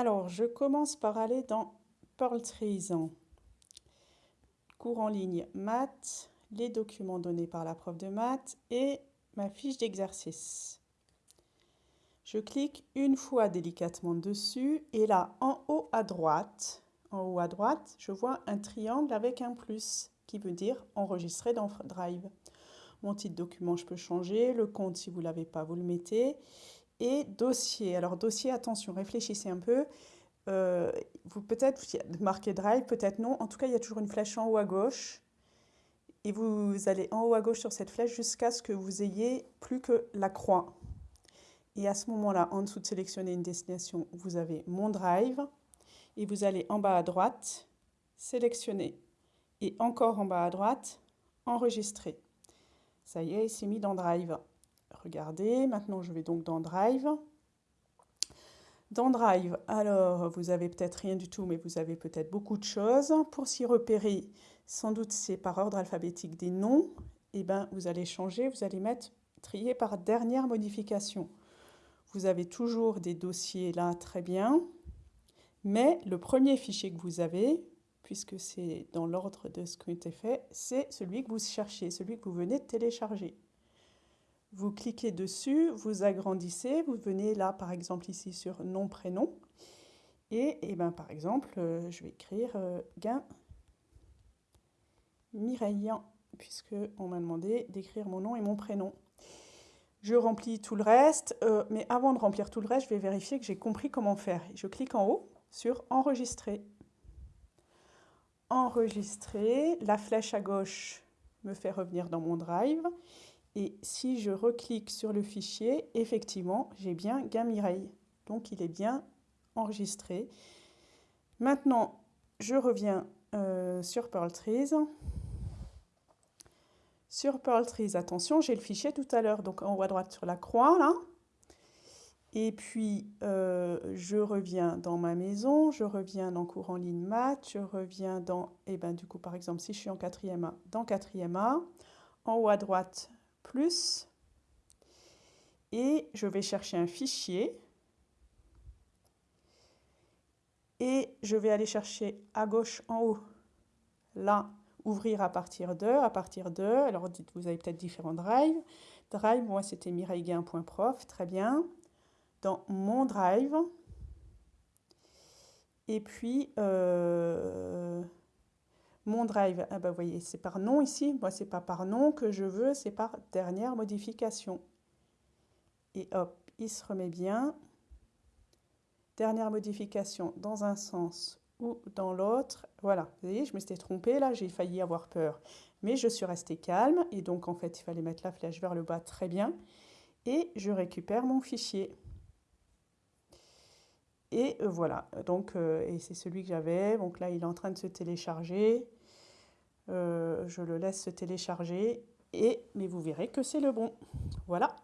Alors, je commence par aller dans Pearl Trees. Cours en ligne maths, les documents donnés par la prof de maths et ma fiche d'exercice. Je clique une fois délicatement dessus et là, en haut à droite, en haut à droite, je vois un triangle avec un plus qui veut dire enregistrer dans Drive. Mon titre document, je peux changer. Le compte, si vous ne l'avez pas, vous le mettez. Et dossier. Alors, dossier, attention, réfléchissez un peu. Euh, vous peut-être marquez Drive, peut-être non. En tout cas, il y a toujours une flèche en haut à gauche. Et vous allez en haut à gauche sur cette flèche jusqu'à ce que vous ayez plus que la croix. Et à ce moment-là, en dessous de sélectionner une destination, vous avez Mon Drive. Et vous allez en bas à droite, sélectionner. Et encore en bas à droite, enregistrer. Ça y est, il s'est mis dans Drive. Regardez, maintenant je vais donc dans Drive. Dans Drive, alors vous avez peut-être rien du tout, mais vous avez peut-être beaucoup de choses. Pour s'y repérer, sans doute c'est par ordre alphabétique des noms. Et eh ben, vous allez changer, vous allez mettre trier par dernière modification. Vous avez toujours des dossiers là, très bien. Mais le premier fichier que vous avez, puisque c'est dans l'ordre de ce qui a été fait, c'est celui que vous cherchez, celui que vous venez de télécharger. Vous cliquez dessus, vous agrandissez, vous venez là par exemple ici sur nom, prénom, et, et ben, par exemple, euh, je vais écrire euh, Gain Mireille, puisque on m'a demandé d'écrire mon nom et mon prénom. Je remplis tout le reste, euh, mais avant de remplir tout le reste, je vais vérifier que j'ai compris comment faire. Je clique en haut sur Enregistrer enregistrer. La flèche à gauche me fait revenir dans mon drive. Et si je reclique sur le fichier, effectivement, j'ai bien Gamireille. Donc, il est bien enregistré. Maintenant, je reviens euh, sur Pearl Trees. Sur Pearl Trees, attention, j'ai le fichier tout à l'heure, donc en haut à droite sur la croix, là. Et puis, euh, je reviens dans ma maison, je reviens dans cours en ligne maths, je reviens dans, et eh ben du coup, par exemple, si je suis en quatrième A, dans quatrième A, en haut à droite, plus, et je vais chercher un fichier, et je vais aller chercher à gauche en haut, là, ouvrir à partir de, à partir de, alors dites, vous avez peut-être différents drives, drive, moi c'était mireillegain.prof, très bien, dans mon drive. Et puis, euh, mon drive, ah bah, vous voyez, c'est par nom ici. Moi, c'est pas par nom que je veux, c'est par dernière modification. Et hop, il se remet bien. Dernière modification dans un sens ou dans l'autre. Voilà, vous voyez, je me suis trompée là, j'ai failli avoir peur. Mais je suis restée calme et donc en fait, il fallait mettre la flèche vers le bas très bien. Et je récupère mon fichier. Et euh, voilà, donc euh, et c'est celui que j'avais. Donc là, il est en train de se télécharger. Euh, je le laisse se télécharger. Et, mais vous verrez que c'est le bon. Voilà.